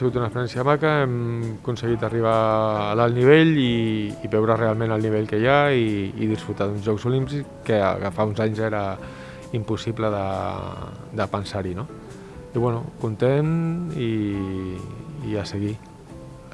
sigut una experiència maca, hem aconseguit arribar a l'alt nivell i, i veure realment el nivell que hi ha i, i disfrutar d'uns Jocs Olímpics que, que fa uns anys era impossible de, de pensar-hi. No? I bueno, content i, i a seguir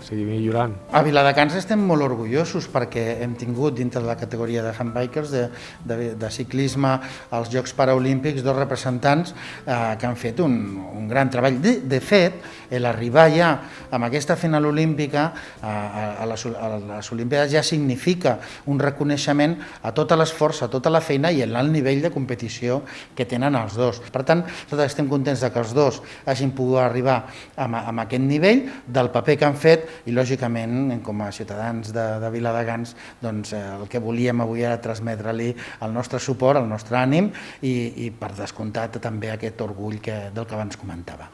seguir millorant. A Viladecans estem molt orgullosos perquè hem tingut dintre de la categoria de handbikers de, de, de ciclisme als Jocs Paraolímpics dos representants eh, que han fet un, un gran treball. De, de fet, l'arribar ja amb aquesta final olímpica a, a, les, a les Olimpiades ja significa un reconeixement a tot l'esforç, a tota la feina i l'alt nivell de competició que tenen els dos. Per tant, nosaltres estem contents de que els dos hagin pogut arribar amb, amb aquest nivell del paper que han fet i lògicament com a ciutadans de, de Viladegans doncs, eh, el que volíem avui era transmetre-li el nostre suport, el nostre ànim i, i per descomptat també aquest orgull que, del que abans comentava.